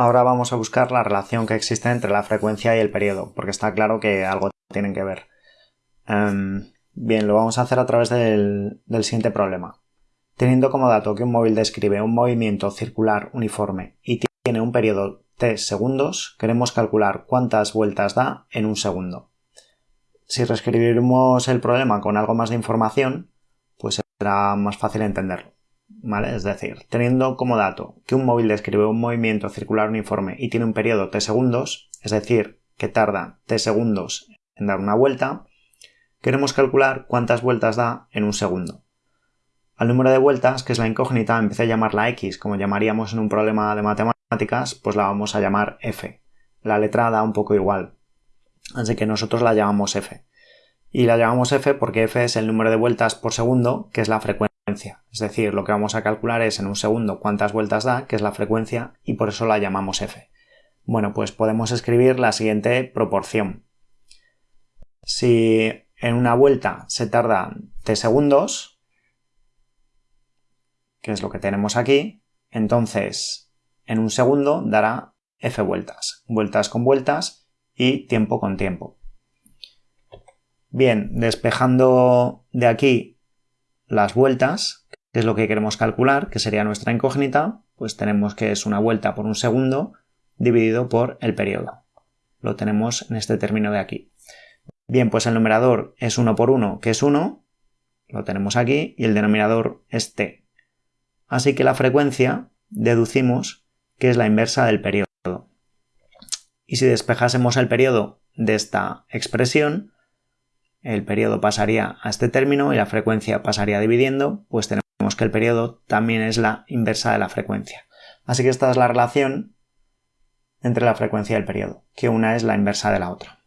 Ahora vamos a buscar la relación que existe entre la frecuencia y el periodo, porque está claro que algo tienen que ver. Em, bien, lo vamos a hacer a través del, siguiente problema. Teniendo como dato que un móvil describe un movimiento circular uniforme y tiene un periodo t segundos, queremos calcular cuántas vueltas da en un segundo. Si reescribimos el problema con algo más de información, pues será más fácil entenderlo. Es decir, teniendo como dato que un móvil describe un movimiento circular uniforme y tiene un periodo t segundos, es decir, que tarda t segundos en dar una vuelta, queremos calcular cuántas vueltas da en un segundo. Al número de vueltas, que es la incógnita, empecé a llamarla x, como llamaríamos en un problema de matemáticas, pues la vamos a llamar f. La letra da un poco igual, así que nosotros la llamamos f. Y la llamamos f porque f es el número de vueltas por segundo, que es la frecuencia es decir, lo que vamos a calcular es en un segundo cuántas vueltas da, que es la frecuencia, y por eso la llamamos f. Bueno, pues podemos escribir la siguiente proporción. Si en una vuelta se tarda t segundos, que es lo que tenemos aquí, entonces en un segundo dará f vueltas, vueltas con vueltas y tiempo con tiempo. Bien, despejando de aquí las vueltas, que es lo que queremos calcular, que sería nuestra incógnita, pues tenemos que es una vuelta por un segundo dividido por el periodo. Lo tenemos en este término de aquí. Bien, pues el numerador es 1 por 1, que es 1, lo tenemos aquí, y el denominador es t. Así que la frecuencia deducimos que es la inversa del periodo. Y si despejásemos el periodo de esta expresión, el periodo pasaría a este término y la frecuencia pasaría dividiendo, pues tenemos que el periodo también es la inversa de la frecuencia. Así que esta es la relación entre la frecuencia y el periodo, que una es la inversa de la otra.